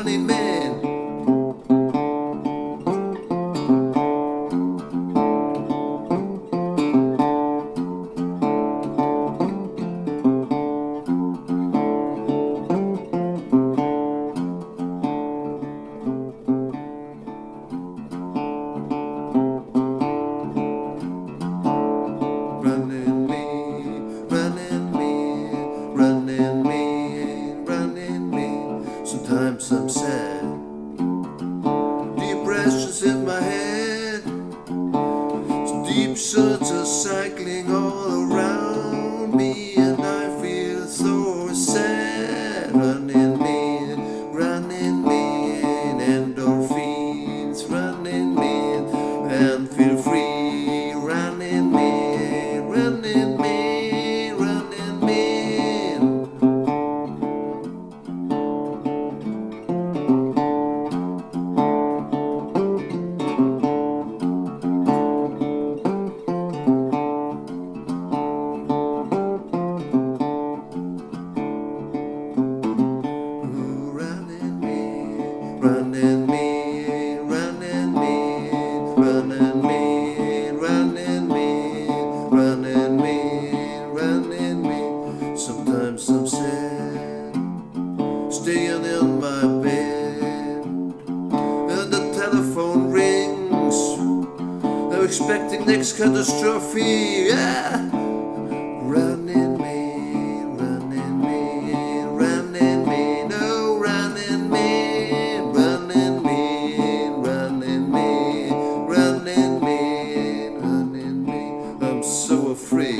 running man. Cheap shots are cycling all around Sometimes I'm sad, staying in my bed, and the telephone rings. I'm expecting next catastrophe. Yeah. Running me, running me, running me, no, running me, running me, running me, running me, running me. I'm so afraid.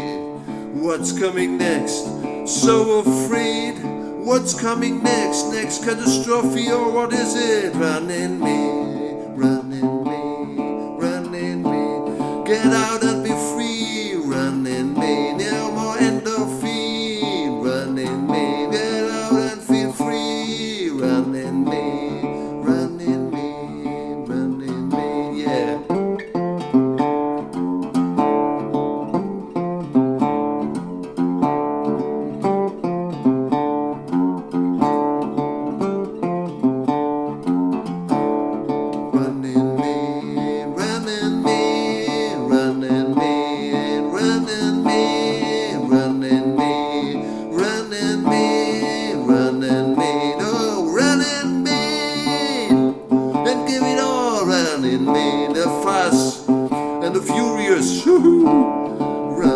What's coming next? So afraid. What's coming next? Next catastrophe or what is it? Running me, running me, running me. Get out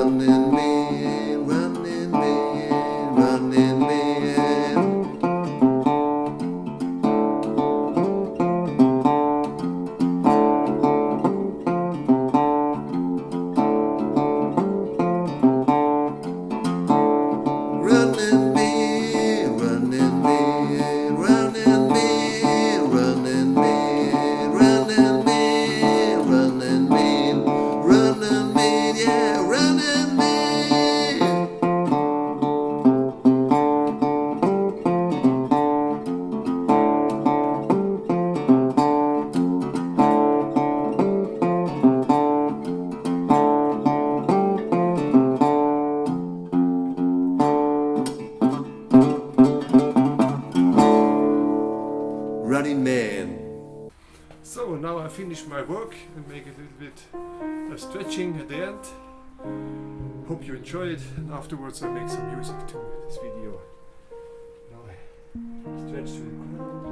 running Man. So now I finish my work and make a little bit of stretching at the end. Hope you enjoy it and afterwards I make some music to this video. Now I stretch to the